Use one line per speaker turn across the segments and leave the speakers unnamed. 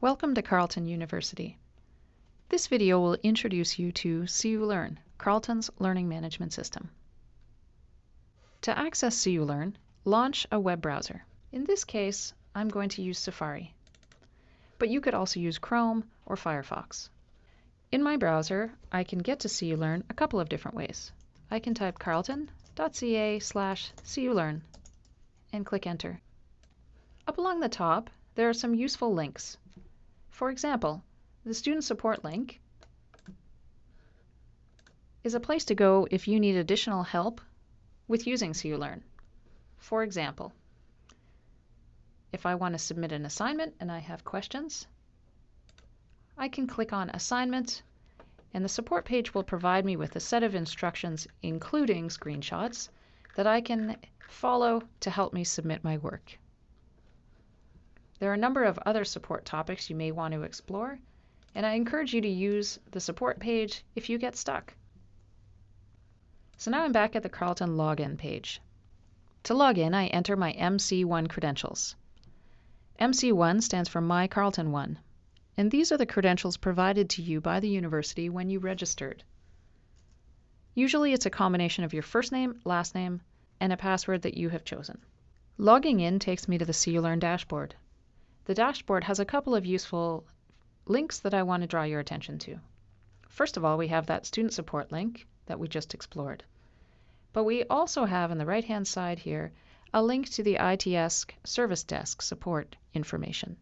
Welcome to Carleton University. This video will introduce you to CUlearn, Carleton's learning management system. To access CUlearn, launch a web browser. In this case, I'm going to use Safari, but you could also use Chrome or Firefox. In my browser, I can get to CUlearn a couple of different ways. I can type carleton.ca slash culearn and click enter. Up along the top, there are some useful links. For example, the Student Support link is a place to go if you need additional help with using CUlearn. For example, if I want to submit an assignment and I have questions, I can click on Assignment, and the support page will provide me with a set of instructions, including screenshots, that I can follow to help me submit my work. There are a number of other support topics you may want to explore, and I encourage you to use the support page if you get stuck. So now I'm back at the Carleton login page. To log in, I enter my MC1 credentials. MC1 stands for My Carleton 1, and these are the credentials provided to you by the university when you registered. Usually it's a combination of your first name, last name, and a password that you have chosen. Logging in takes me to the CUlearn dashboard. The dashboard has a couple of useful links that I want to draw your attention to. First of all, we have that student support link that we just explored. But we also have on the right-hand side here a link to the ITS Service Desk support information.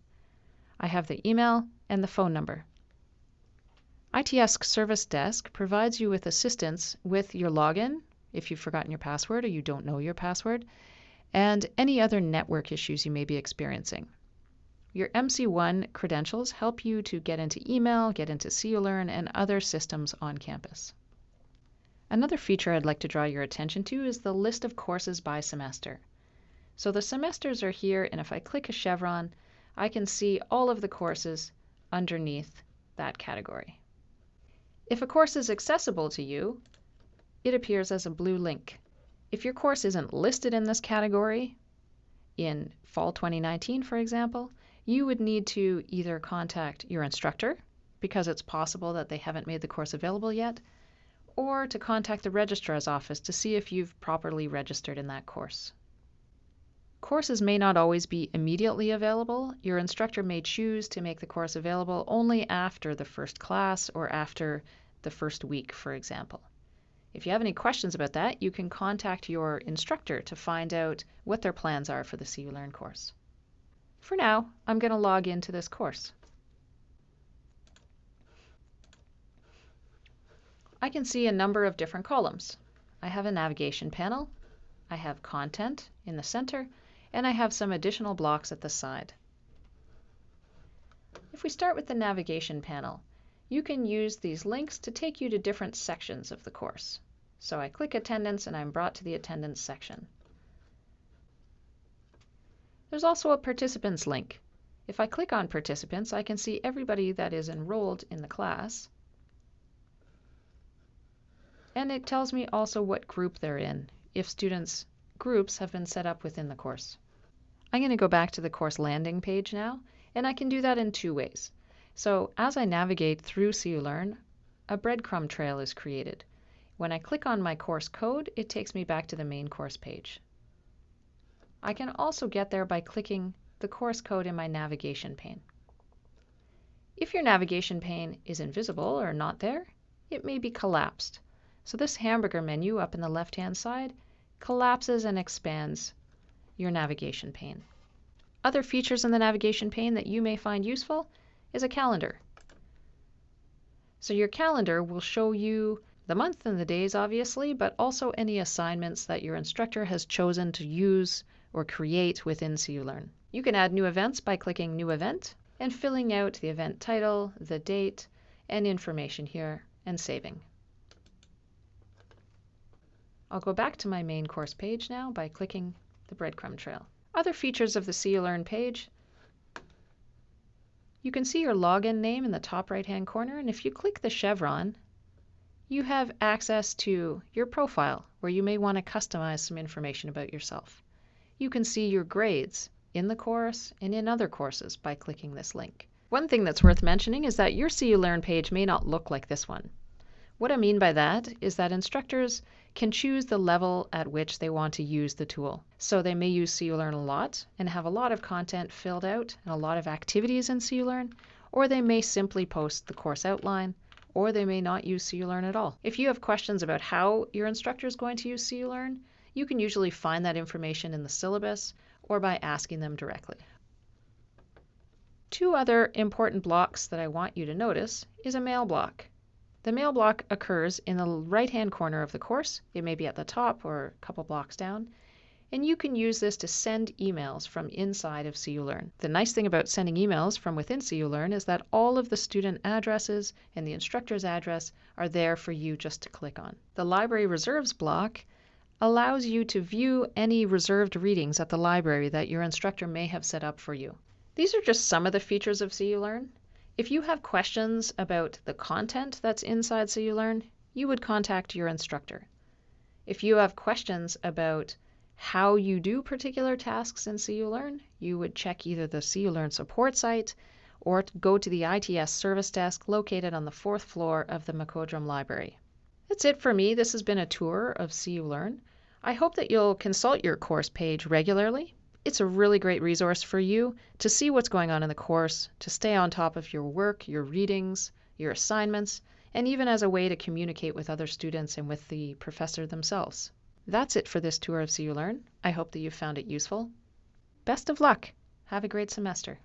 I have the email and the phone number. ITS Service Desk provides you with assistance with your login if you've forgotten your password or you don't know your password, and any other network issues you may be experiencing. Your MC1 credentials help you to get into email, get into CUlearn, and other systems on campus. Another feature I'd like to draw your attention to is the list of courses by semester. So the semesters are here, and if I click a chevron, I can see all of the courses underneath that category. If a course is accessible to you, it appears as a blue link. If your course isn't listed in this category, in fall 2019, for example, you would need to either contact your instructor because it's possible that they haven't made the course available yet, or to contact the registrar's office to see if you've properly registered in that course. Courses may not always be immediately available. Your instructor may choose to make the course available only after the first class or after the first week, for example. If you have any questions about that, you can contact your instructor to find out what their plans are for the CUlearn course. For now, I'm going to log into this course. I can see a number of different columns. I have a navigation panel, I have content in the center, and I have some additional blocks at the side. If we start with the navigation panel, you can use these links to take you to different sections of the course. So I click attendance and I'm brought to the attendance section. There's also a participants link. If I click on participants, I can see everybody that is enrolled in the class. And it tells me also what group they're in, if students' groups have been set up within the course. I'm going to go back to the course landing page now, and I can do that in two ways. So as I navigate through CUlearn, a breadcrumb trail is created. When I click on my course code, it takes me back to the main course page. I can also get there by clicking the course code in my navigation pane. If your navigation pane is invisible or not there, it may be collapsed. So this hamburger menu up in the left-hand side collapses and expands your navigation pane. Other features in the navigation pane that you may find useful is a calendar. So your calendar will show you the month and the days, obviously, but also any assignments that your instructor has chosen to use or create within CUlearn. You can add new events by clicking New Event and filling out the event title, the date, and information here, and saving. I'll go back to my main course page now by clicking the breadcrumb trail. Other features of the CUlearn page you can see your login name in the top right hand corner, and if you click the chevron, you have access to your profile where you may want to customize some information about yourself. You can see your grades in the course and in other courses by clicking this link. One thing that's worth mentioning is that your CU Learn page may not look like this one. What I mean by that is that instructors can choose the level at which they want to use the tool. So they may use CU Learn a lot and have a lot of content filled out and a lot of activities in CU Learn, or they may simply post the course outline, or they may not use CU Learn at all. If you have questions about how your instructor is going to use CU Learn, you can usually find that information in the syllabus or by asking them directly. Two other important blocks that I want you to notice is a mail block. The mail block occurs in the right-hand corner of the course. It may be at the top or a couple blocks down. And you can use this to send emails from inside of CU Learn. The nice thing about sending emails from within CU Learn is that all of the student addresses and the instructor's address are there for you just to click on. The library reserves block allows you to view any reserved readings at the library that your instructor may have set up for you. These are just some of the features of CU Learn. If you have questions about the content that's inside CU Learn, you would contact your instructor. If you have questions about how you do particular tasks in CU Learn, you would check either the CU Learn support site or go to the ITS service desk located on the fourth floor of the MacOdrum Library. That's it for me. This has been a tour of CU Learn. I hope that you'll consult your course page regularly. It's a really great resource for you to see what's going on in the course, to stay on top of your work, your readings, your assignments, and even as a way to communicate with other students and with the professor themselves. That's it for this tour of CU Learn. I hope that you found it useful. Best of luck. Have a great semester.